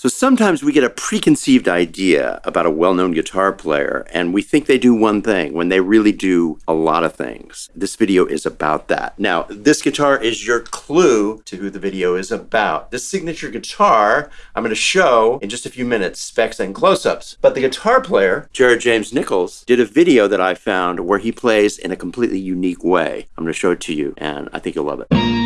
So sometimes we get a preconceived idea about a well known guitar player and we think they do one thing when they really do a lot of things. This video is about that. Now, this guitar is your clue to who the video is about. This signature guitar I'm going to show in just a few minutes, specs and close ups. But the guitar player, Jared James Nichols, did a video that I found where he plays in a completely unique way. I'm going to show it to you and I think you'll love it.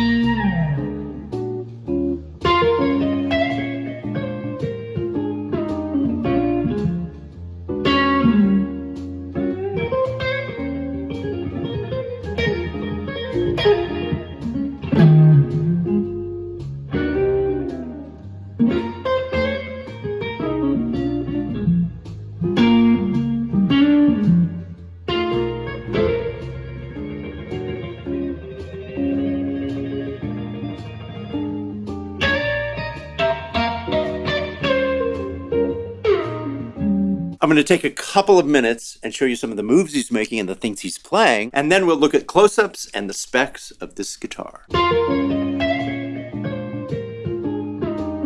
I'm going to take a couple of minutes and show you some of the moves he's making and the things he's playing, and then we'll look at close-ups and the specs of this guitar.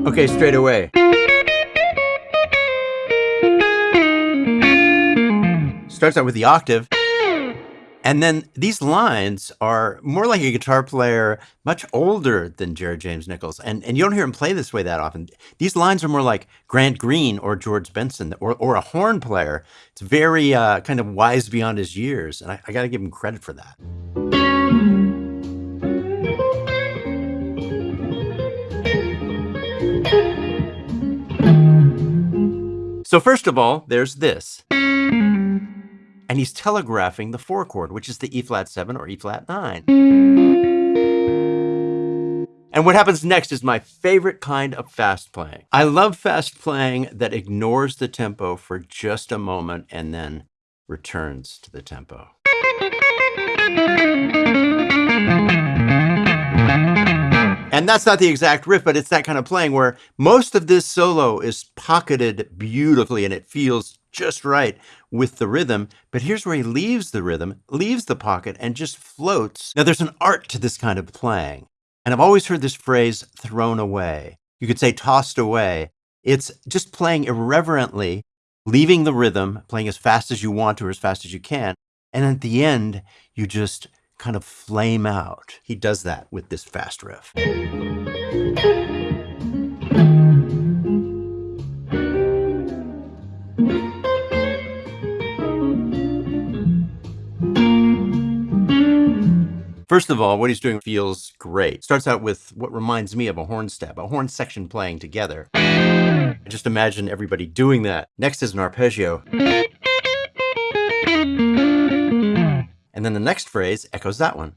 Okay, straight away. Starts out with the octave. And then these lines are more like a guitar player much older than Jared James Nichols. And, and you don't hear him play this way that often. These lines are more like Grant Green or George Benson or, or a horn player. It's very uh, kind of wise beyond his years. And I, I got to give him credit for that. So first of all, there's this and he's telegraphing the four chord, which is the E flat 7 or E flat 9. And what happens next is my favorite kind of fast playing. I love fast playing that ignores the tempo for just a moment and then returns to the tempo. And that's not the exact riff, but it's that kind of playing where most of this solo is pocketed beautifully and it feels just right with the rhythm. But here's where he leaves the rhythm, leaves the pocket, and just floats. Now, there's an art to this kind of playing. And I've always heard this phrase thrown away. You could say tossed away. It's just playing irreverently, leaving the rhythm, playing as fast as you want to or as fast as you can. And at the end, you just kind of flame out. He does that with this fast riff. First of all, what he's doing feels great. Starts out with what reminds me of a horn stab, a horn section playing together. Just imagine everybody doing that. Next is an arpeggio. And then the next phrase echoes that one.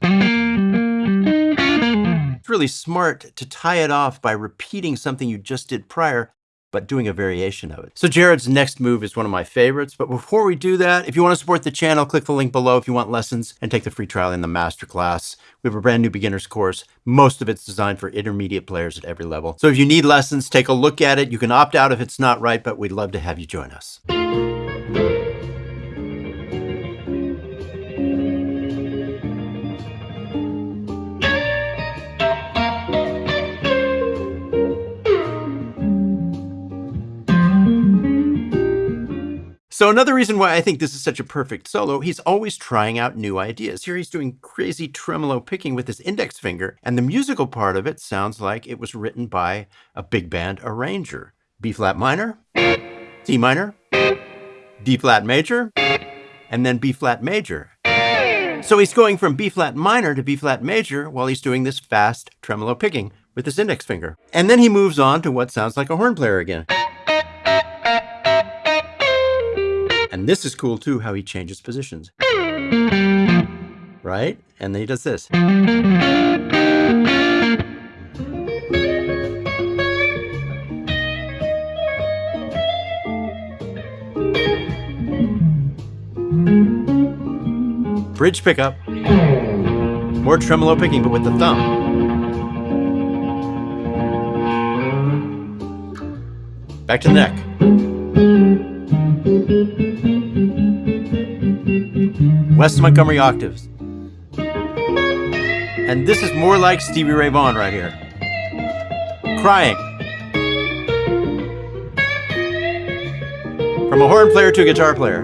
It's really smart to tie it off by repeating something you just did prior but doing a variation of it. So Jared's next move is one of my favorites, but before we do that, if you want to support the channel, click the link below if you want lessons and take the free trial in the masterclass. We have a brand new beginner's course. Most of it's designed for intermediate players at every level. So if you need lessons, take a look at it. You can opt out if it's not right, but we'd love to have you join us. So another reason why I think this is such a perfect solo, he's always trying out new ideas. Here he's doing crazy tremolo picking with his index finger, and the musical part of it sounds like it was written by a big band arranger. B flat minor, C minor, D flat major, and then B flat major. So he's going from B flat minor to B flat major while he's doing this fast tremolo picking with his index finger. And then he moves on to what sounds like a horn player again. And this is cool too, how he changes positions. Right? And then he does this. Bridge pickup. More tremolo picking, but with the thumb. Back to the neck. Wes Montgomery octaves. And this is more like Stevie Ray Vaughan right here. Crying. From a horn player to a guitar player.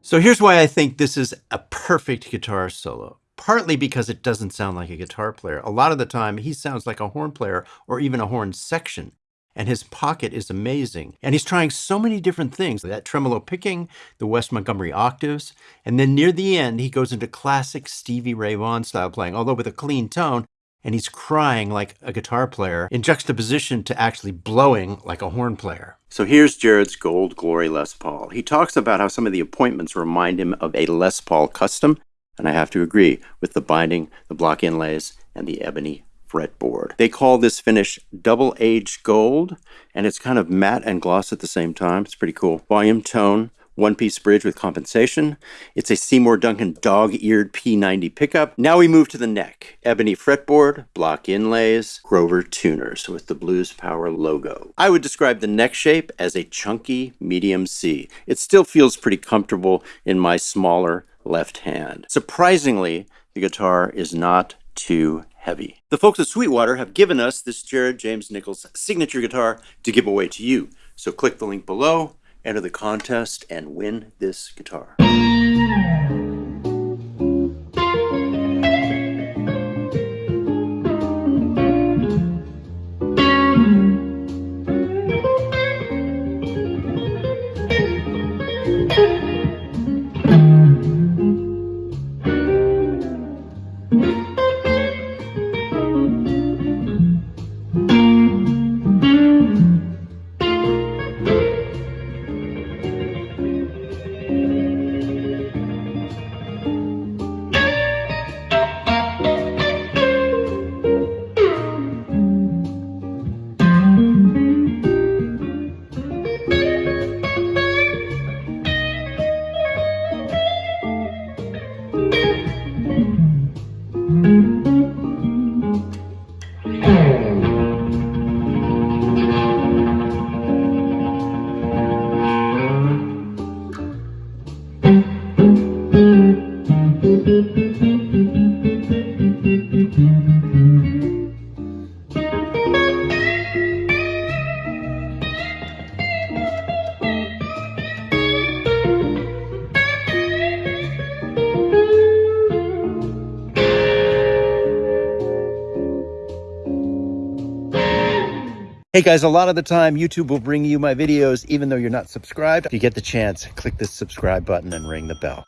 So here's why I think this is a perfect guitar solo. Partly because it doesn't sound like a guitar player. A lot of the time, he sounds like a horn player or even a horn section. And his pocket is amazing. And he's trying so many different things that tremolo picking, the Wes Montgomery octaves. And then near the end, he goes into classic Stevie Ray Vaughan style playing, although with a clean tone. And he's crying like a guitar player in juxtaposition to actually blowing like a horn player. So here's Jared's Gold Glory Les Paul. He talks about how some of the appointments remind him of a Les Paul custom, and I have to agree with the binding, the block inlays, and the ebony fretboard. They call this finish double aged gold, and it's kind of matte and gloss at the same time. It's pretty cool. Volume tone, one piece bridge with compensation. It's a Seymour Duncan dog eared P90 pickup. Now we move to the neck. Ebony fretboard, block inlays, Grover tuners with the Blues Power logo. I would describe the neck shape as a chunky medium C. It still feels pretty comfortable in my smaller left hand. Surprisingly, the guitar is not too heavy. The folks at Sweetwater have given us this Jared James Nichols signature guitar to give away to you. So click the link below enter the contest and win this guitar. Hey guys, a lot of the time YouTube will bring you my videos even though you're not subscribed. If you get the chance, click this subscribe button and ring the bell.